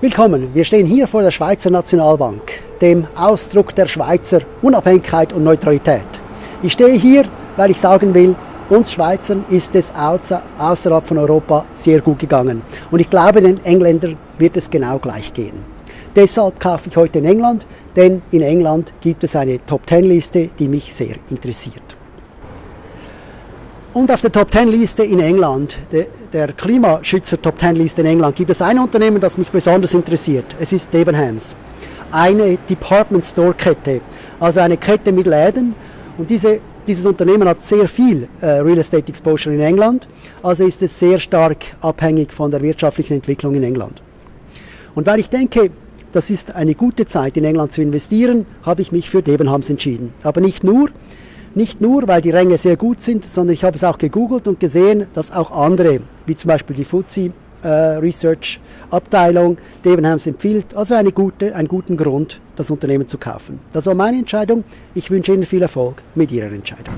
Willkommen, wir stehen hier vor der Schweizer Nationalbank, dem Ausdruck der Schweizer Unabhängigkeit und Neutralität. Ich stehe hier, weil ich sagen will, uns Schweizern ist es außerhalb von Europa sehr gut gegangen. Und ich glaube, den Engländern wird es genau gleich gehen. Deshalb kaufe ich heute in England, denn in England gibt es eine Top-10-Liste, die mich sehr interessiert. Und auf der Top 10 Liste in England, der Klimaschützer Top 10 Liste in England, gibt es ein Unternehmen, das mich besonders interessiert. Es ist Debenhams. Eine Department Store Kette, also eine Kette mit Läden. Und diese, dieses Unternehmen hat sehr viel äh, Real Estate Exposure in England, also ist es sehr stark abhängig von der wirtschaftlichen Entwicklung in England. Und weil ich denke, das ist eine gute Zeit in England zu investieren, habe ich mich für Debenhams entschieden. Aber nicht nur, nicht nur, weil die Ränge sehr gut sind, sondern ich habe es auch gegoogelt und gesehen, dass auch andere, wie zum Beispiel die FTSE äh, Research Abteilung, Debenhams empfiehlt. Also eine gute, einen guten Grund, das Unternehmen zu kaufen. Das war meine Entscheidung. Ich wünsche Ihnen viel Erfolg mit Ihrer Entscheidung.